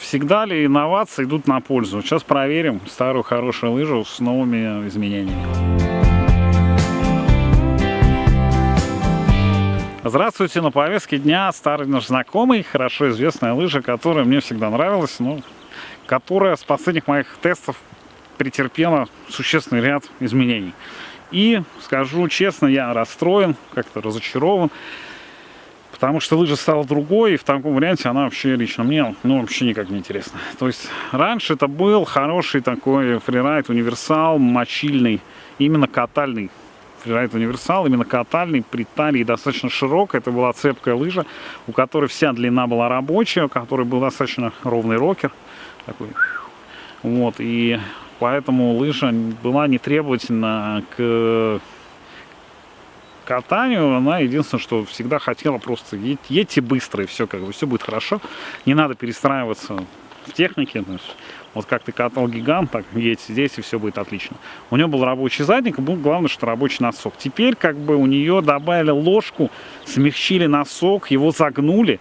Всегда ли инновации идут на пользу? Сейчас проверим старую хорошую лыжу с новыми изменениями. Здравствуйте, на повестке дня старый наш знакомый, хорошо известная лыжа, которая мне всегда нравилась, но которая с последних моих тестов претерпела существенный ряд изменений. И, скажу честно, я расстроен, как-то разочарован, потому что лыжа стала другой, и в таком варианте она вообще лично мне, ну, вообще никак не интересна. То есть, раньше это был хороший такой фрирайд, универсал, мочильный, именно катальный фрирайд универсал, именно катальный, при талии достаточно широкая, это была цепкая лыжа, у которой вся длина была рабочая, у которой был достаточно ровный рокер, такой, вот, и поэтому лыжа была не требовательна к катанию, она единственное, что всегда хотела просто едь, едьте быстро, и все, как бы, все будет хорошо. Не надо перестраиваться в технике. вот как ты катал гигант, так едь здесь, и все будет отлично. У нее был рабочий задник, был главное, что рабочий носок. Теперь как бы у нее добавили ложку, смягчили носок, его загнули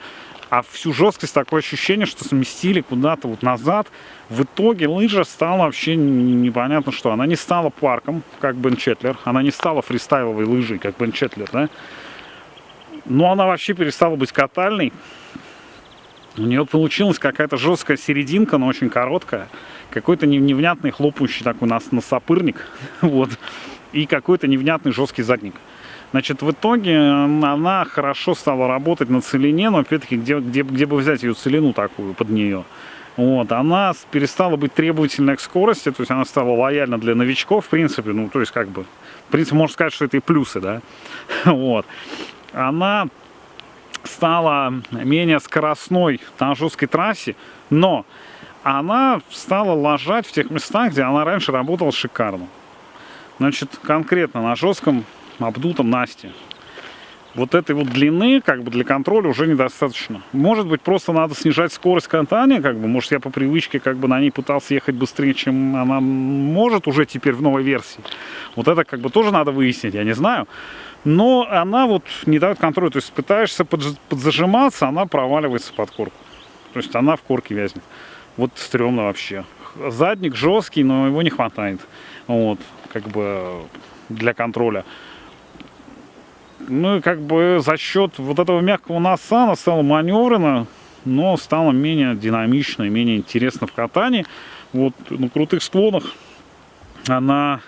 а всю жесткость такое ощущение, что сместили куда-то вот назад. В итоге лыжа стала вообще непонятно что. Она не стала парком, как Бен Четлер, она не стала фристайловой лыжей, как Бен Четлер, да. Но она вообще перестала быть катальной. У нее получилась какая-то жесткая серединка, но очень короткая. Какой-то невнятный хлопающий такой нас носопырник. вот. И какой-то невнятный жесткий задник. Значит, в итоге она хорошо стала работать на целине, но опять-таки, где, где, где бы взять ее целину такую под нее? Вот, она перестала быть требовательной к скорости, то есть она стала лояльна для новичков, в принципе, ну, то есть как бы, в принципе, можно сказать, что это и плюсы, да, вот. Она стала менее скоростной на жесткой трассе, но она стала ложать в тех местах, где она раньше работала шикарно. Значит, конкретно на жестком обдутом Насте. Вот этой вот длины, как бы, для контроля уже недостаточно. Может быть, просто надо снижать скорость катания, как бы, может, я по привычке, как бы, на ней пытался ехать быстрее, чем она может уже теперь в новой версии. Вот это, как бы, тоже надо выяснить, я не знаю. Но она вот не дает контроля, то есть пытаешься подзажиматься, она проваливается под корку. То есть она в корке вязнет. Вот стрёмно вообще. Задник жесткий, но его не хватает. Вот, как бы, для контроля ну и как бы за счет вот этого мягкого носа она стала маневренно, но стала менее динамично и менее интересно в катании. Вот на крутых склонах она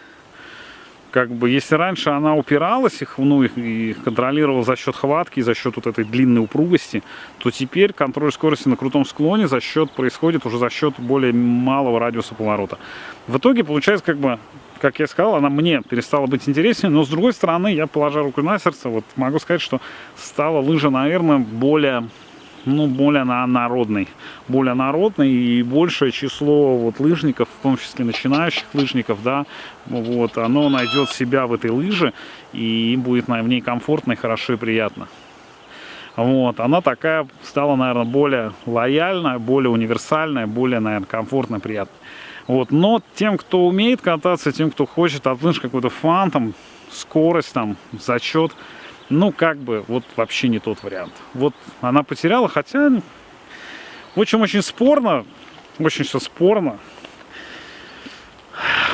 как бы, если раньше она упиралась их, ну, их, их контролировала за счет хватки, за счет вот этой длинной упругости, то теперь контроль скорости на крутом склоне за счет происходит уже за счет более малого радиуса поворота. В итоге получается как бы как я сказал, она мне перестала быть интереснее, но с другой стороны, я, положа руку на сердце, вот могу сказать, что стала лыжа, наверное, более, ну, более на народной, более народной и большее число вот лыжников, в том числе начинающих лыжников, да, вот, оно найдет себя в этой лыже и им будет в ней комфортно и хорошо и приятно. Вот, она такая стала, наверное, более лояльная, более универсальная, более, наверное, комфортная, приятная. Вот, но тем, кто умеет кататься, тем, кто хочет от лыж какой-то фан, там, скорость, там, зачет, ну, как бы, вот вообще не тот вариант. Вот она потеряла, хотя, в общем, очень спорно, очень все спорно.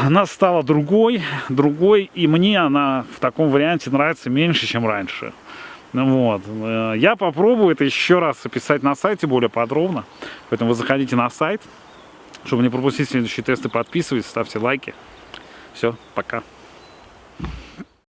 Она стала другой, другой, и мне она в таком варианте нравится меньше, чем раньше. Вот. Э, я попробую это еще раз описать на сайте более подробно. Поэтому вы заходите на сайт, чтобы не пропустить следующие тесты, подписывайтесь, ставьте лайки. Все, пока.